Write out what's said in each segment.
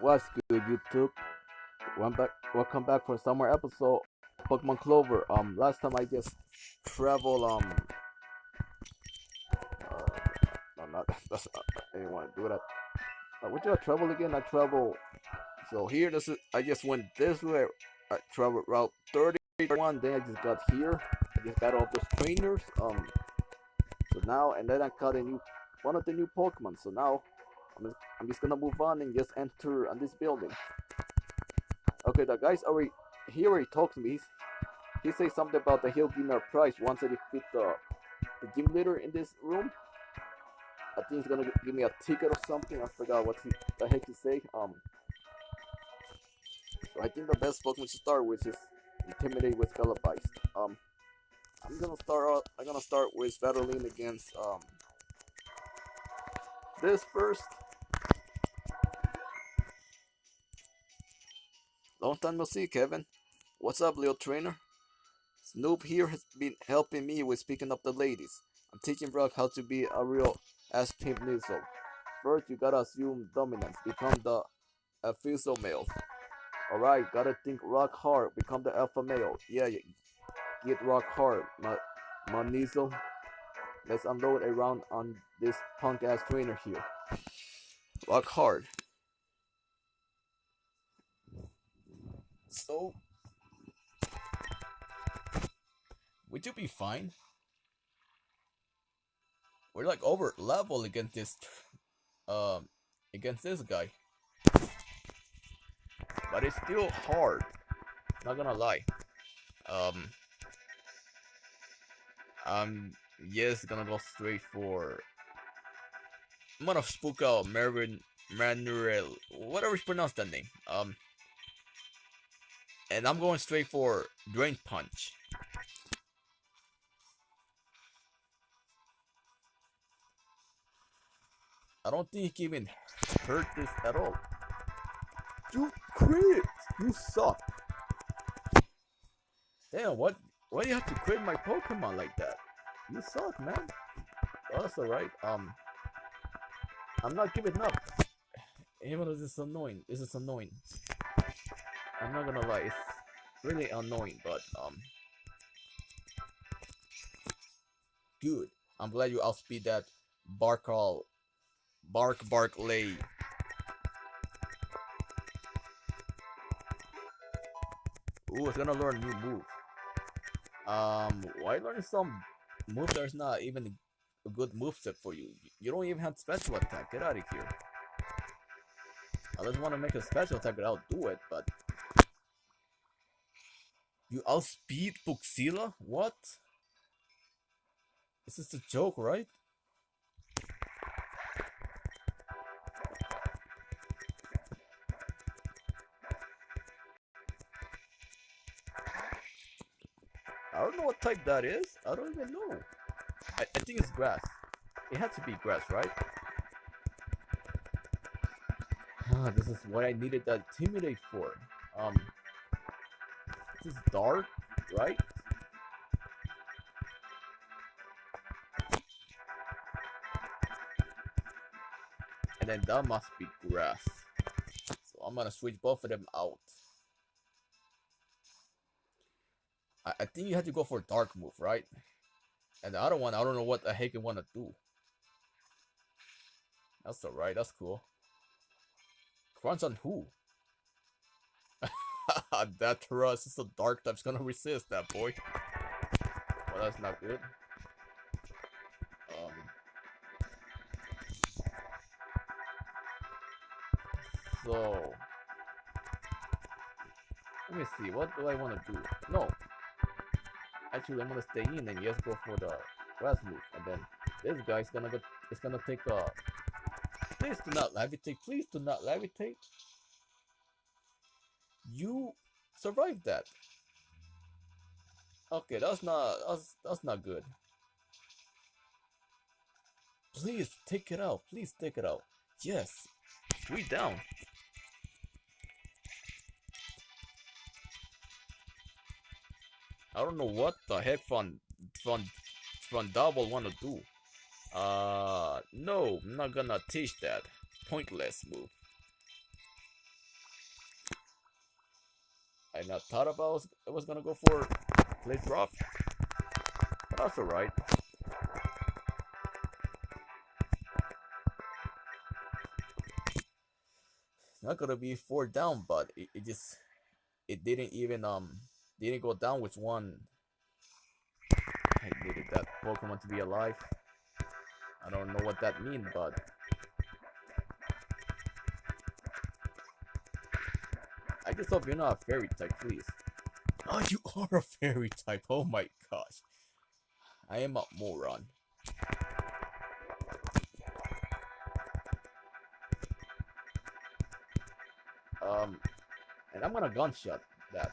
What's good, YouTube? Welcome back, welcome back for some more episode Pokemon Clover. Um, last time I just travel. Um, uh, no, not that's. Uh, I didn't want to do that. Uh, did I travel again? I travel. So here, this is. I just went this way. I traveled route 31. Then I just got here. I just got all those trainers. Um. So now, and then I caught a new one of the new Pokemon. So now I'm just, I'm just gonna move on and just enter on this building. Okay, the guy's already he already talked to me. He's, he says something about the he'll give me a prize once I defeat the the gym leader in this room. I think he's gonna give me a ticket or something. I forgot what he, the heck he say. Um, so I think the best Pokemon to start with is Intimidate with Televised. Um, I'm gonna start. Out, I'm gonna start with Battling against um this first. Long time no see, Kevin. What's up, little trainer? Snoop here has been helping me with picking up the ladies. I'm teaching Brock how to be a real ass pimp nizzle. First, you gotta assume dominance, become the official male. Alright, gotta think rock hard, become the alpha male. Yeah, yeah. get rock hard, my, my nizzle. Let's unload a round on this punk ass trainer here. Rock hard. So, would you be fine? We're like over level against this, um, against this guy. But it's still hard. Not gonna lie. Um, I'm yes gonna go straight for. I'm gonna spook out Marvin Manuel, whatever you pronounce that name. Um, and I'm going straight for Drain Punch. I don't think he even hurt this at all. You crit! You suck! Damn, what? Why do you have to crit my Pokemon like that? You suck, man. Oh, that's alright. Um, I'm not giving up. Even though this is annoying. This is annoying. I'm not gonna lie, it's really annoying, but um, good. I'm glad you outspeed that Barkal, Bark Bark Lay. Ooh, it's gonna learn a new move. Um, why learn some move that's not even a good move set for you? You don't even have special attack. Get out of here. I just want to make a special attack, but I'll do it, but you outspeed Buxila? What? This is a joke, right? I don't know what type that is. I don't even know. I, I think it's grass. It had to be grass, right? Ah, this is what I needed that intimidate for. Um, is dark, right? And then that must be grass. So I'm gonna switch both of them out. I, I think you have to go for dark move, right? And the other one, I don't know what the heck you want to do. That's alright, that's cool. Crunch on who? That Taurus is a dark type's gonna resist that boy. Well, that's not good. Um. So. Let me see, what do I want to do? No. Actually, I'm gonna stay in and just go for the grass move. And then this guy's gonna go, it's gonna take a... Please do not levitate, please do not levitate you survived that. Okay, that's not that's that's not good. Please take it out. Please take it out. Yes. We down. I don't know what the heck Fun Fun Fun Double wanna do. Uh no, I'm not gonna teach that. Pointless move. I not thought about was, I was gonna go for play drop. But that's alright. not gonna be four down, but it, it just it didn't even um didn't go down with one. I needed that Pokemon to be alive. I don't know what that means, but I just hope you're not a fairy type, please. Oh, you are a fairy type. Oh my gosh. I am a moron. Um, and I'm gonna gunshot that.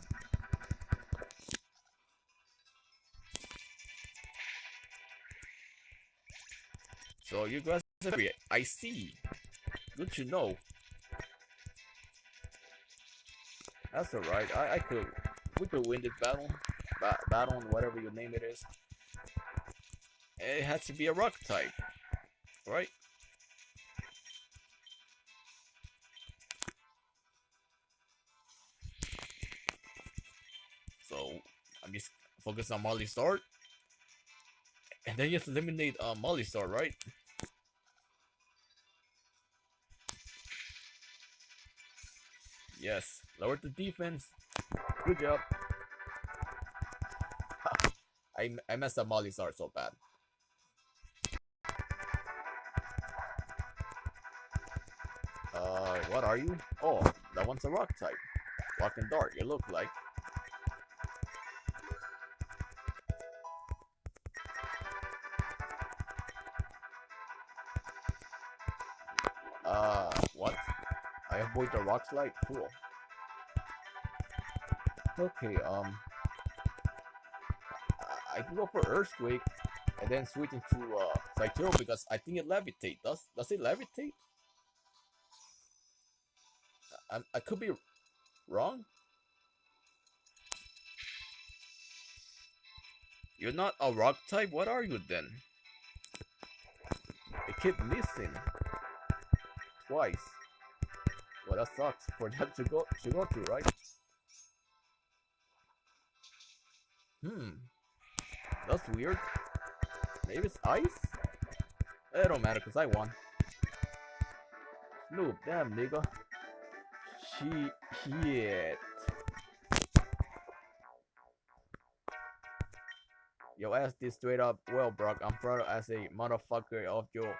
So you guys, I see. Good to know. That's alright. I, I could, we could win this battle, ba battle, whatever you name it is. It has to be a rock type, right? So I'm just focus on Mollistar. And then you have to eliminate uh, Mollistar, right? Yes, lower the defense. Good job. I, I messed up Mollistar so bad. Uh, what are you? Oh, that one's a rock type. Rock and dart, you look like. I avoid the rock slide? Cool. Okay, um... I can go for Earthquake, and then switch into, uh, Psycho because I think it levitate. Does, does it levitate? I, I could be wrong. You're not a rock type? What are you then? It kept missing. Twice. Well, that sucks for that to go to go to, right? Hmm. That's weird. Maybe it's ice? It don't matter because I won. Snoop, damn nigga. She shit. Yo, ask this straight up. Well, Brock, I'm proud as a motherfucker of your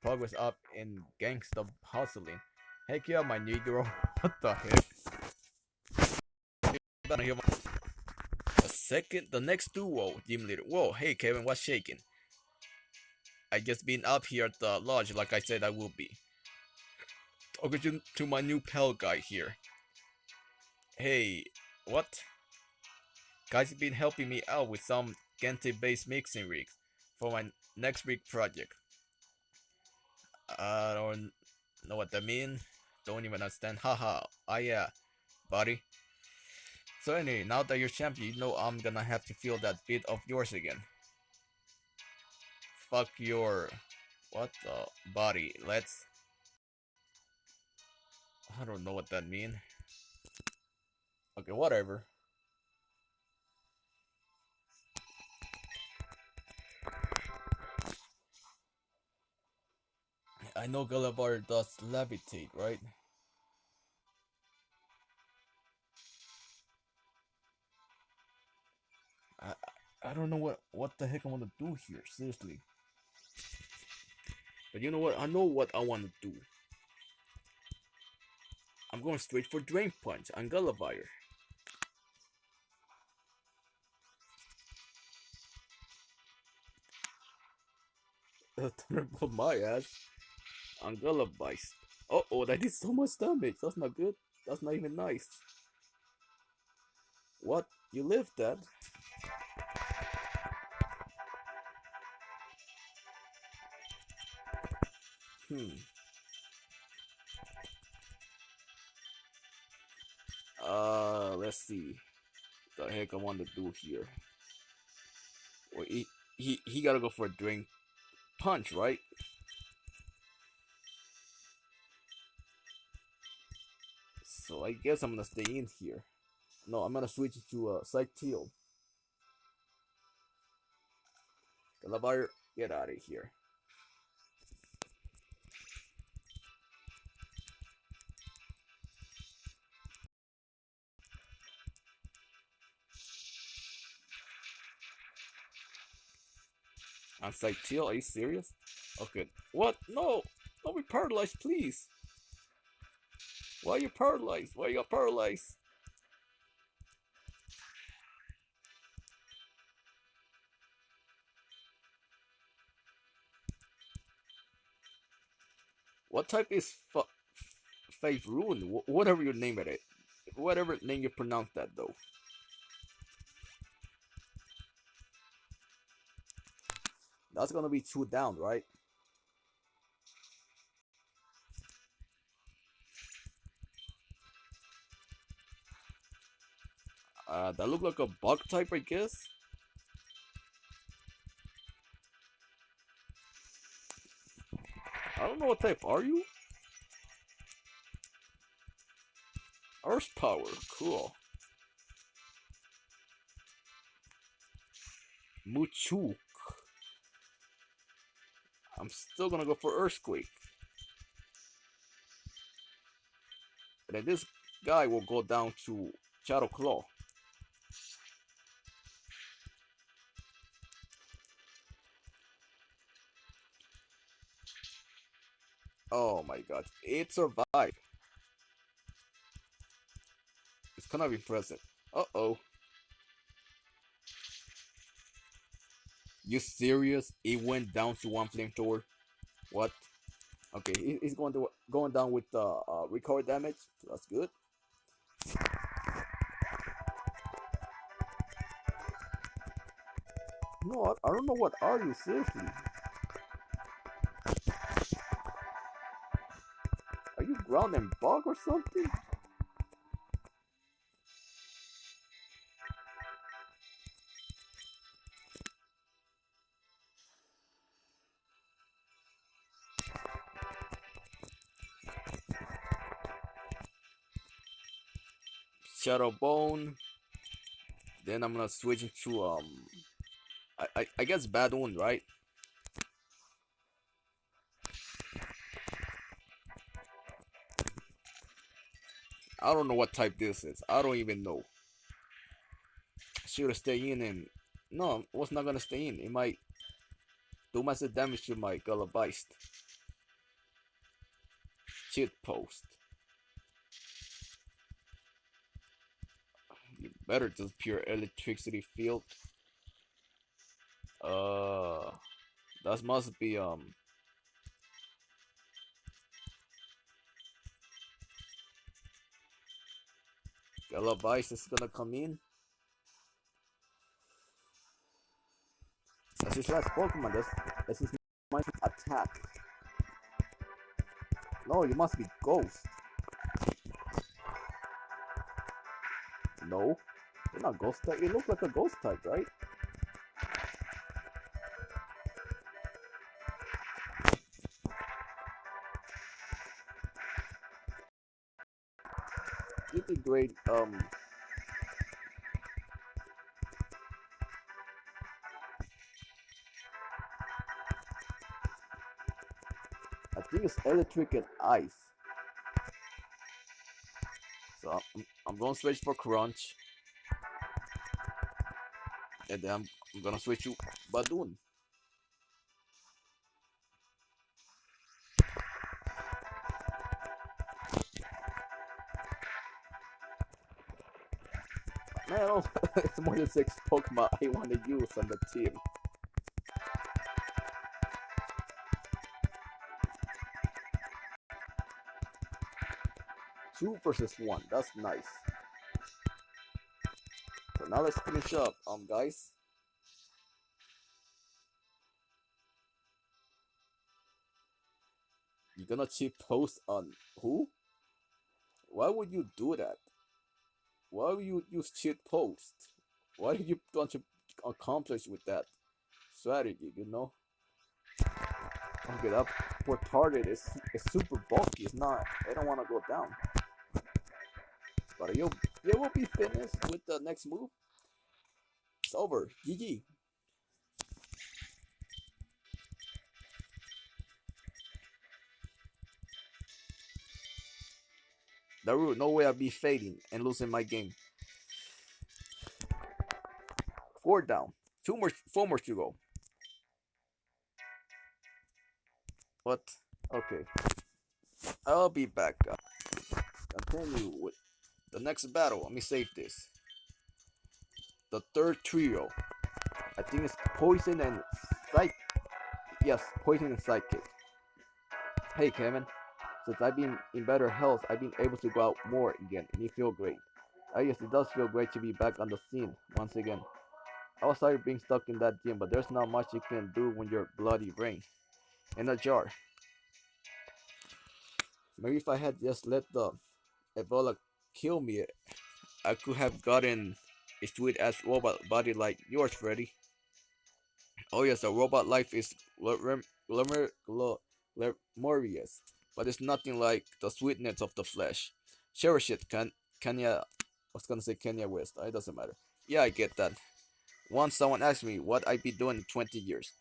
progress up in gangsta hustling. Heck yeah, my negro. what the heck? A second, the next duo, gym leader. Whoa, hey Kevin, what's shaking? I just been up here at the lodge like I said I will be. Talking to, to my new pal guy here. Hey, what? Guys have been helping me out with some Gente based mixing rigs for my next big project. I don't know what that mean. Don't even understand. Haha. Ah yeah, buddy. So anyway, now that you're champion, you know I'm gonna have to feel that bit of yours again. Fuck your what the body. Let's I don't know what that mean. Okay, whatever. I know Gulliver does levitate, right? I don't know what what the heck I want to do here, seriously. But you know what? I know what I want to do. I'm going straight for Drain Punch on Gulliver. Thunderbolt my ass on Gulliver. Uh oh, that did so much damage. That's not good. That's not even nice. What? You lived that? Hmm. Uh, let's see. The heck I want to do here. Well, he he he gotta go for a Drain Punch, right? So I guess I'm gonna stay in here. No, I'm gonna switch to uh, Psych Teal. Galabar, get out of here. I'm Psych Teal, are you serious? Okay. What? No! Don't be paralyzed, please! Why are you paralyzed? Why are you paralyzed? What type is fa Faith? Wh whatever you name it. Whatever name you pronounce that though. That's gonna be two down, right? Uh, that look like a bug type, I guess. I don't know what type are you? Earth power, cool. Muchuk. I'm still gonna go for Earthquake. And then this guy will go down to Shadow Claw. Oh my god, it survived. It's kind of impressive. Uh-oh. You serious? It went down to one flamethrower? What? Okay, he's going to going down with uh, uh recovery damage. That's good. No, I don't know what are you seriously. Are you ground and bug or something? Shadow Bone. Then I'm gonna switch into um I, I, I guess bad one, right? I don't know what type this is. I don't even know. Should have stay in and no, was not gonna stay in. It might do massive damage to my Gullibeist. Cheat post. Better just pure electricity field. Uh that must be um Gullibeist is gonna come in. That's his last Pokemon. That's, that's his attack. No, you must be Ghost. No, you're not Ghost type. You look like a Ghost type, right? Great um I think it's electric and ice. So I'm, I'm gonna switch for crunch. And then I'm, I'm gonna switch to Badoon. Man, it's more than six Pokemon I want to use on the team. Two versus one. That's nice. Now let's finish up, um, guys. You're gonna cheat post on who? Why would you do that? Why would you use cheat post? What did you want to accomplish with that strategy, you know? Okay, that for target is, super bulky. It's not, I don't want to go down. But you yeah, we'll be finished with the next move. It's over. GG. There no way I'll be fading and losing my game. Four down. Two more, four more to go. What? Okay. I'll be back. Continue with the next battle. Let me save this. The third trio. I think it's Poison and Psych. Yes, Poison and Psychic. Hey, Kevin. Since I've been in better health, I've been able to go out more again, and it feels great. I guess it does feel great to be back on the scene once again. I was sorry being stuck in that gym, but there's not much you can do when you're bloody brain in a jar. Maybe if I had just let the Ebola kill me, I could have gotten a sweet ass robot body like yours, Freddy. Oh yes, a robot life is glorious but it's nothing like the sweetness of the flesh. Cherish it, Ken Kenya. I was gonna say Kenya West. It doesn't matter. Yeah, I get that. Once someone asked me what I'd be doing in 20 years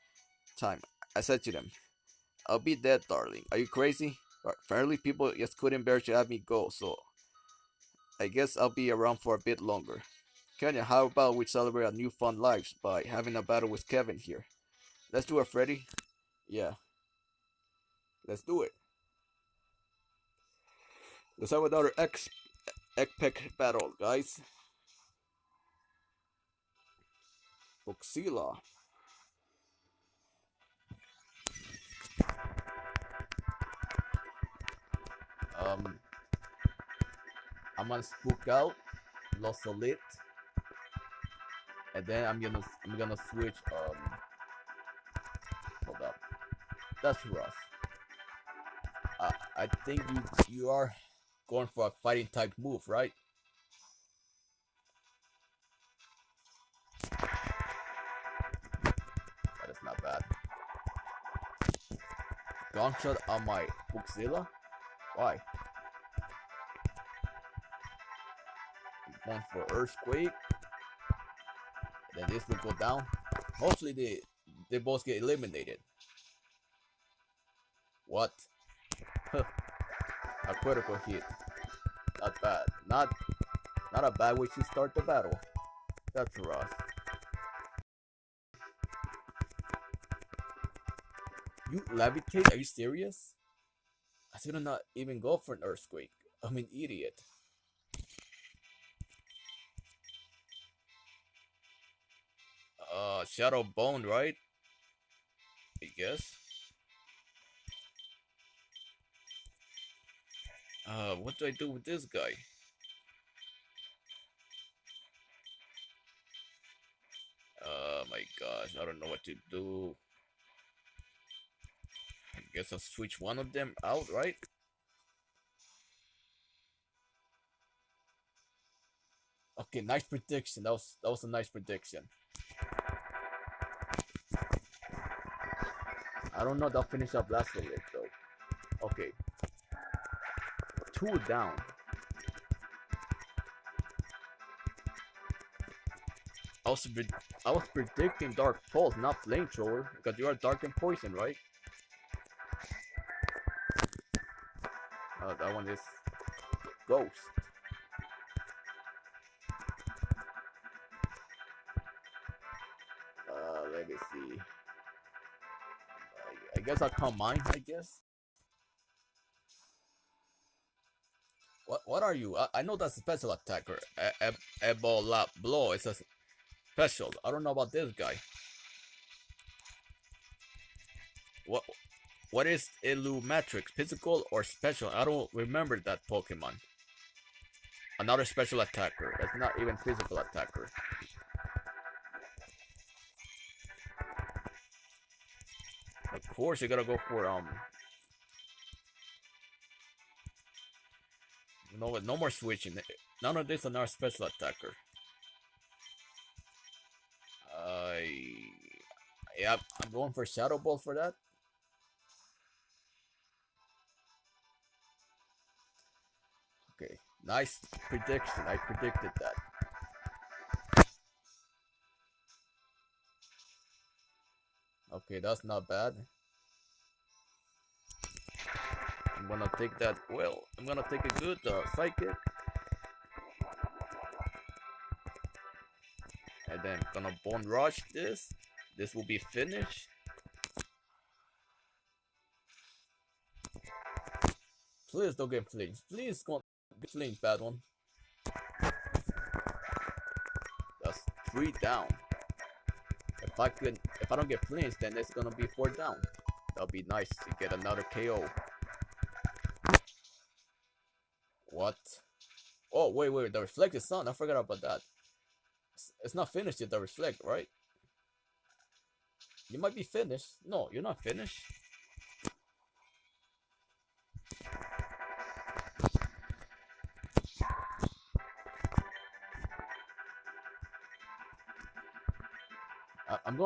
time, I said to them, I'll be dead, darling. Are you crazy? Apparently, people just couldn't bear to have me go, so I guess I'll be around for a bit longer. Kenya, how about we celebrate our new fun lives by having a battle with Kevin here? Let's do it, Freddy. Yeah. Let's do it. Let's have another X Ekpek battle, guys. Boxila. Um, I'm gonna spook out, lost a lit, and then I'm gonna I'm gonna switch. Um, hold up, that's rough. Uh, I think you you are going for a fighting type move, right? That is not bad. Gunshot on my Bookzilla? Why? Going for Earthquake. Then this will go down. Hopefully they they both get eliminated. What? a critical hit. Not bad. Not not a bad way to start the battle. That's rough. You levitate? Are you serious? I should not even go for an earthquake. I'm an idiot. Shadow Bone, right? I guess. Uh, what do I do with this guy? Oh my gosh, I don't know what to do. I guess I'll switch one of them out, right? Okay, nice prediction. That was that was a nice prediction. I don't know. They'll finish up last little though. Okay, two down. I was, I was predicting Dark Pulse, not Flamethrower, because you are Dark and Poison, right? Oh, that one is Ghost. Guess I'll come mine, I guess. What what are you? I, I know that's a special attacker. E Ebola blow. It's a special. I don't know about this guy. What what is Illumatrix? Physical or special? I don't remember that Pokemon. Another special attacker. That's not even physical attacker. Of course, you gotta go for um No, no more switching. None of this on our special attacker. I, uh, yeah, I'm going for Shadow Ball for that. Okay, Nice prediction. I predicted that. Okay, that's not bad. I'm gonna take that well. I'm gonna take a good uh, psychic. And then gonna bone rush this. This will be finished. Please don't get flinched. Please don't get flinched, bad one. That's three down. If I can, if I don't get flinched, then it's gonna be four down. That'll be nice to get another KO. What? Oh, wait, wait, the reflect is on. I forgot about that. It's, it's not finished yet, the reflect, right? You might be finished. No, you're not finished.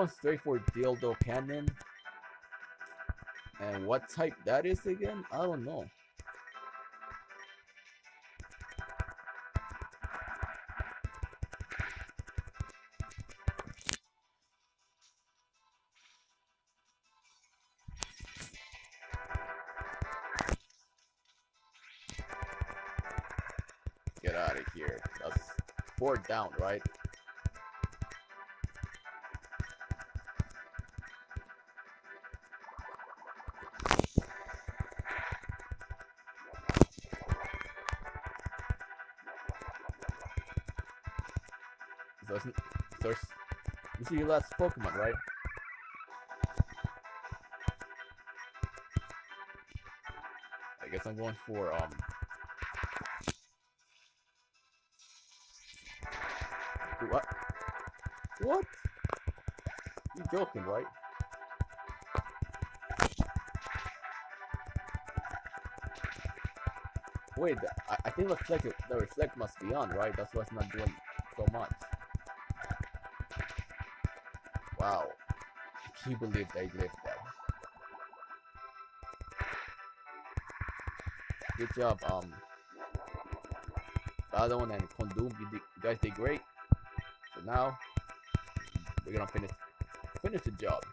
I'm straight for dildo cannon. And what type that is again? I don't know. Get out of here. That's four down, right? So this is your last Pokemon, right? I guess I'm going for um. What? What? You're joking, right? Wait, I, I think reflect the reflect must be on, right? That's why it's not doing so much. Can you believe they lived that? Good job, um Badon and Kondum, you, you guys did great. So now we're gonna finish finish the job.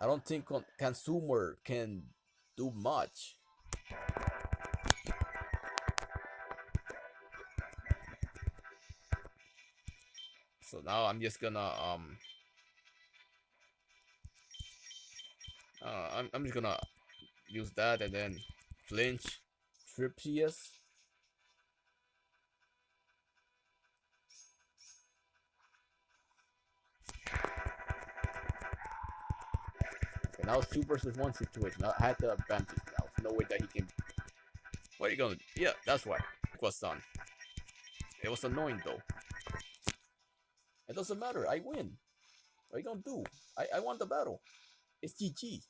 I don't think con- consumer can do much. Now I'm just gonna um uh, I'm I'm just gonna use that and then flinch trip PS. Okay, now it's two versus one situation. I had the advantage now. No way that he can. What are you gonna? Yeah, that's why. It was done. It was annoying though. It doesn't matter. I win. What you gonna do? I I won the battle. It's GG.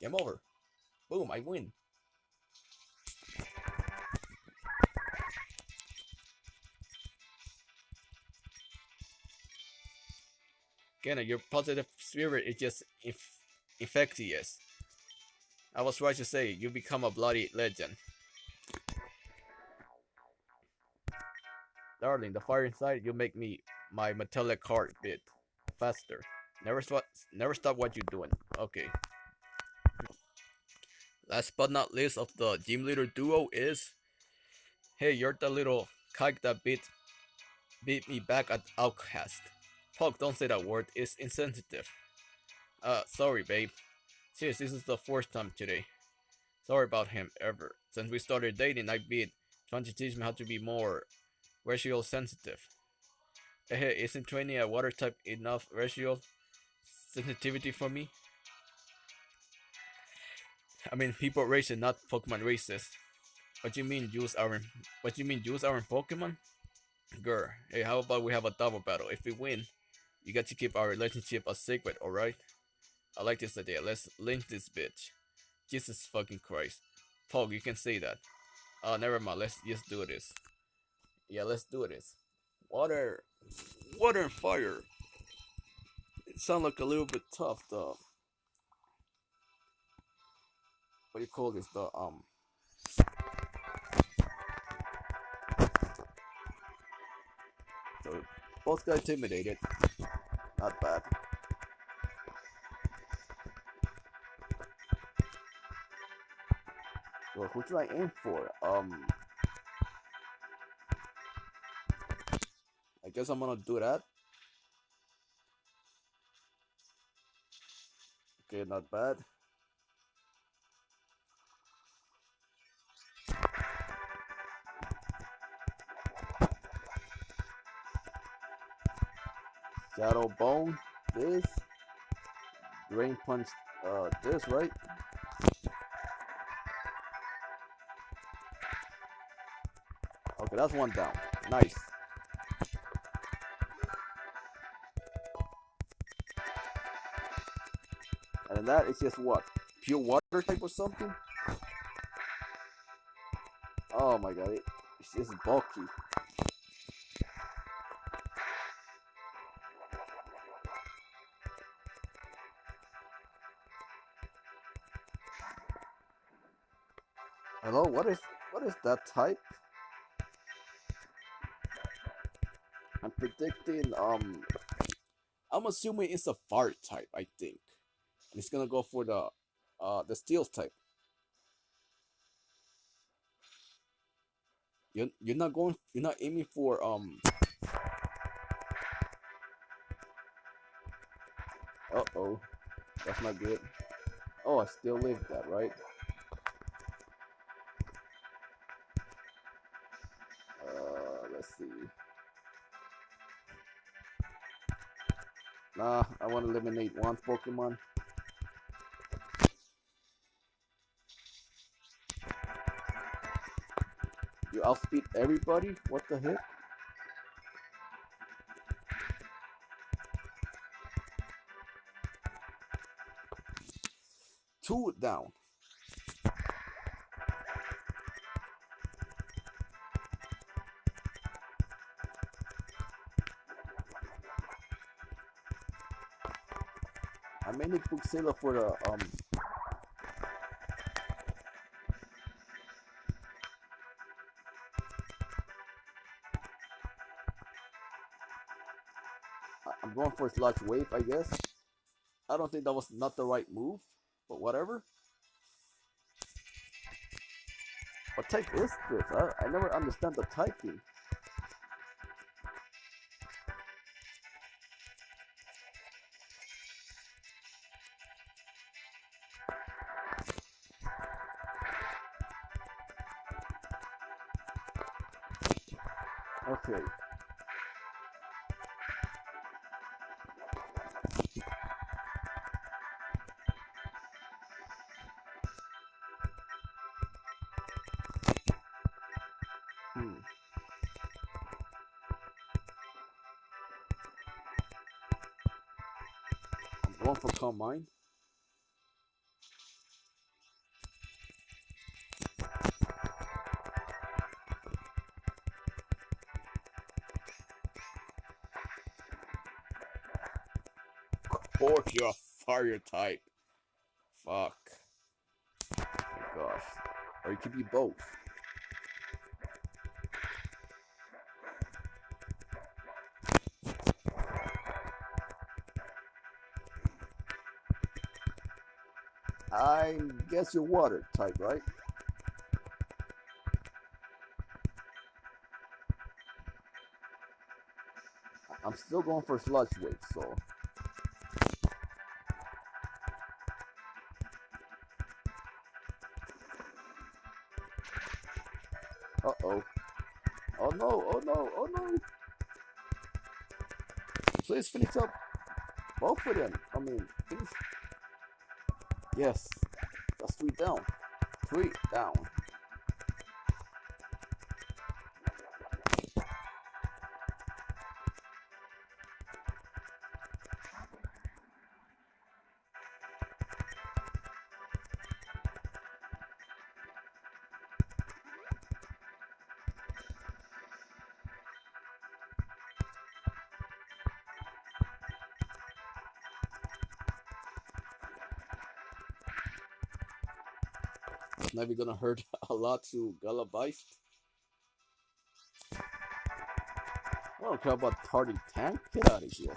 Game over. Boom, I win. Again, your positive spirit is just inf- infectious. I was right to say, you become a bloody legend. Darling, the fire inside you make me my metallic heart beat faster. Never stop never stop what you're doing. Okay. Last but not least of the gym leader duo is Hey, you're the little kike that beat beat me back at Outcast. Pog, don't say that word, it's insensitive. Uh sorry babe. Serious, this is the fourth time today. Sorry about him ever. Since we started dating I beat trying to teach me how to be more racial sensitive. Isn't training a water type enough racial sensitivity for me? I mean, people racist, not Pokemon racist. What you mean use our? What you mean use our Pokemon? Girl, hey, how about we have a double battle? If we win, you got to keep our relationship a secret, alright? I like this idea. Let's link this bitch. Jesus fucking Christ. Pog, you can say that. Oh, never mind. Let's just do this. Yeah, let's do this. Water. Water and fire. it sounds like a little bit tough. though. what do you call this? The um. So both got intimidated. Not bad. Well, who should I aim for? Um, guess I'm gonna do that. Okay, not bad. Shadow Bone, this. Drain Punch, uh, this, right? Okay, that's one down. Nice. And that is just what? Pure water type or something? Oh my god, it, it's just bulky. Hello, what is what is that type? I'm predicting um I'm assuming it's a fire type, I think. It's gonna go for the uh the steel type. You're you're not going you're not aiming for um Uh oh. That's not good. Oh I still live that, right? Uh let's see. Nah, I want to eliminate one Pokemon. You outspeed everybody? What the heck? Two down. I made may book Puxilla for the um For Sludge Wave, I guess. I don't think that was not the right move, but whatever. What type is this? I, I never understand the typing. Okay. Going for Calm Mind. Cork, you're a fire type. Fuck. Oh gosh. Or you could be both. Guess you're water type, right? I'm still going for sludge wave, so Uh oh. Oh no, oh no, oh no. Please finish up both of them. I mean, finish. Yes. Three down. Three down. Maybe gonna hurt a lot to Galabeist. I don't care about Tardy Tank. Get out of here.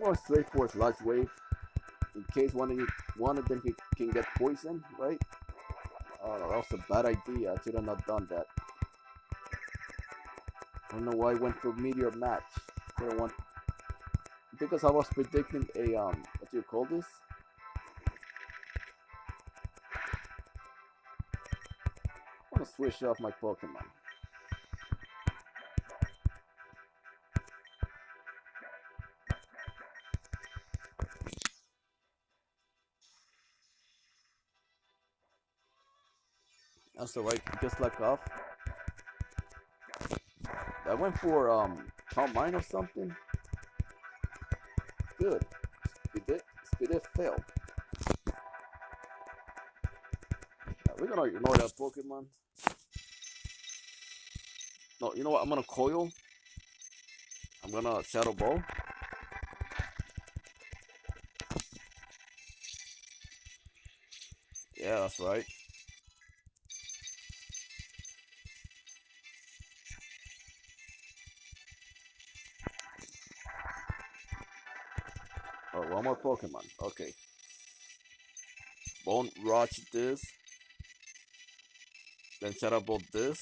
Going straight for Sludge Wave in case one of you, one of them can, get poisoned, right? Oh, that was a bad idea. I should have not done that. I don't know why I went for Meteor Mash. I don't want because I was predicting a um what do you call this? I want to switch off my Pokemon. That's alright, just like off. I went for um Calm Mind or something. Good. Speed it, speed it failed. Yeah, we're gonna ignore that Pokemon. No, you know what? I'm gonna coil. I'm gonna Shadow Ball. Yeah, that's right. Pokemon. Okay. Bone Rush this. Then Shadow Ball this.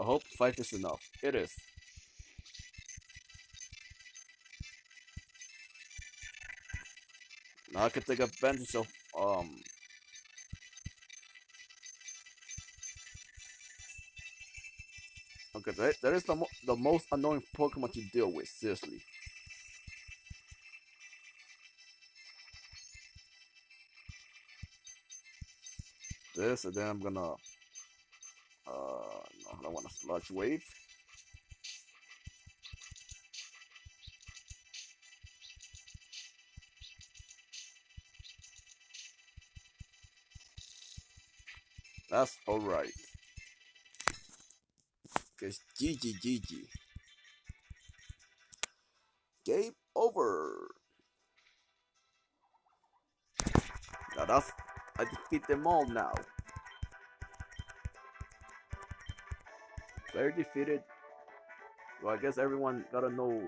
I hope 5 is enough. It is. Now I can take advantage of um Okay, that, that is the, mo the most annoying Pokemon to deal with, seriously. This, and then I'm gonna... Uh, no, I don't want a Sludge Wave. That's alright. Cause GG GG. Game over. That's I defeat them all now. Player defeated. Well, I guess everyone gotta know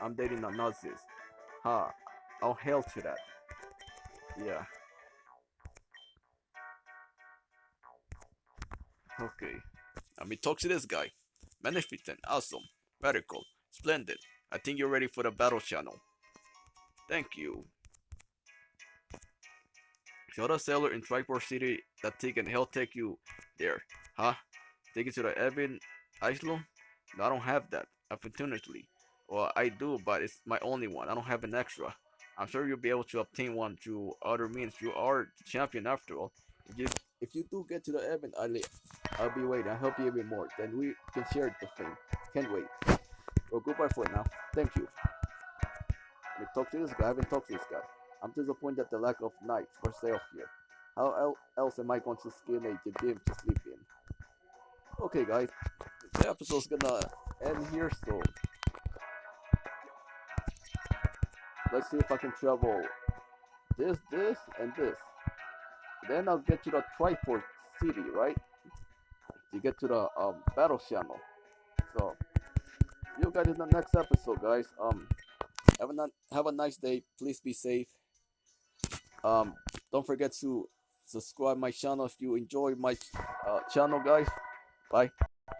I'm dating a Nazis. Huh. Oh, I'll hail to that. Yeah. Okay. Let me talk to this guy. Magnificent, awesome, radical, splendid. I think you're ready for the battle channel. Thank you. Show the sailor in Triport City that he can help take you there. Huh? Take you to the Evan Island? No, I don't have that, unfortunately. Well, I do, but it's my only one. I don't have an extra. I'm sure you'll be able to obtain one through other means. You are the champion after all. If you, do get to the Evan Island, I'll be waiting. I'll help you even more. Then we can share the thing. Can't wait. Well, goodbye for now. Thank you. Let me talk to this guy. I haven't talked to this guy. I'm disappointed at the lack of nights for sale here. How else am I going to skin a gym to sleep in? Okay, guys. The episode's gonna end here, so... Let's see if I can travel this, this, and this. Then I'll get to the Triport City, right? To get to the um, battle channel. So, you guys in the next episode, guys. Um, have a have a nice day. Please be safe. Um, don't forget to subscribe my channel if you enjoy my uh, channel, guys. Bye.